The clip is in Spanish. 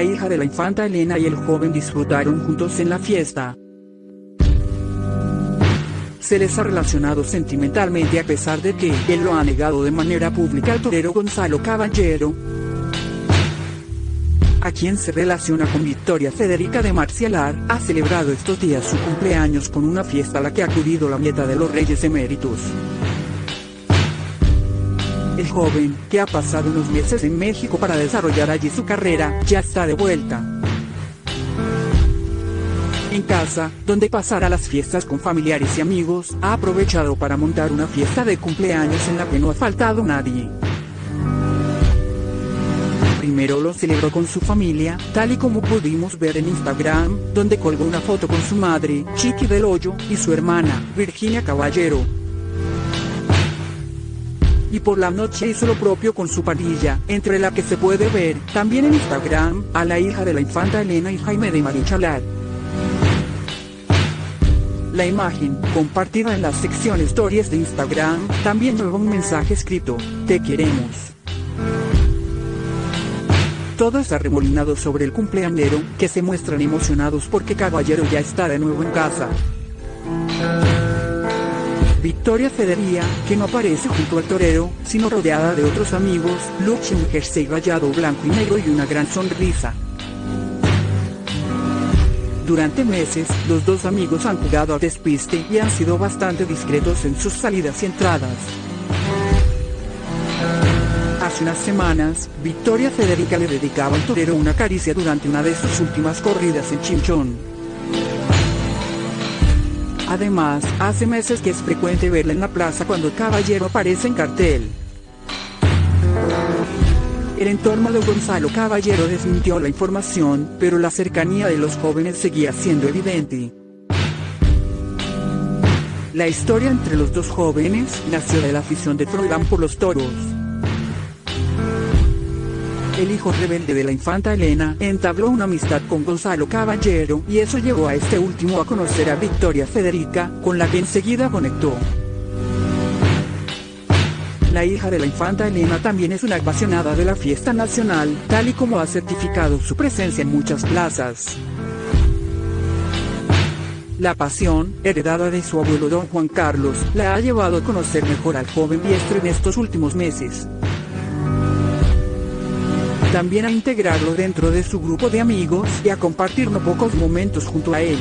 hija de la infanta Elena y el joven disfrutaron juntos en la fiesta. Se les ha relacionado sentimentalmente a pesar de que él lo ha negado de manera pública al torero Gonzalo Caballero, a quien se relaciona con Victoria Federica de Marcialar, ha celebrado estos días su cumpleaños con una fiesta a la que ha acudido la nieta de los reyes eméritos. El joven, que ha pasado unos meses en México para desarrollar allí su carrera, ya está de vuelta. En casa, donde pasará las fiestas con familiares y amigos, ha aprovechado para montar una fiesta de cumpleaños en la que no ha faltado nadie. Primero lo celebró con su familia, tal y como pudimos ver en Instagram, donde colgó una foto con su madre, Chiqui del Hoyo, y su hermana, Virginia Caballero. Y por la noche hizo lo propio con su parilla, entre la que se puede ver, también en Instagram, a la hija de la infanta Elena y Jaime de Marichalar. La imagen, compartida en la sección Stories de Instagram, también lleva un mensaje escrito, Te queremos. Todo está remolinado sobre el cumpleañero, que se muestran emocionados porque Caballero ya está de nuevo en casa. Victoria Federía, que no aparece junto al torero, sino rodeada de otros amigos, lucha un jersey rayado blanco y negro y una gran sonrisa. Durante meses, los dos amigos han jugado al despiste y han sido bastante discretos en sus salidas y entradas. Hace unas semanas, Victoria Federica le dedicaba al torero una caricia durante una de sus últimas corridas en Chinchón. Además, hace meses que es frecuente verla en la plaza cuando caballero aparece en cartel. El entorno de Gonzalo Caballero desmintió la información, pero la cercanía de los jóvenes seguía siendo evidente. La historia entre los dos jóvenes nació de la afición de Froilán por los toros el hijo rebelde de la infanta Elena, entabló una amistad con Gonzalo Caballero, y eso llevó a este último a conocer a Victoria Federica, con la que enseguida conectó. La hija de la infanta Elena también es una apasionada de la fiesta nacional, tal y como ha certificado su presencia en muchas plazas. La pasión, heredada de su abuelo don Juan Carlos, la ha llevado a conocer mejor al joven diestro en estos últimos meses también a integrarlo dentro de su grupo de amigos y a compartir no pocos momentos junto a él.